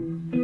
you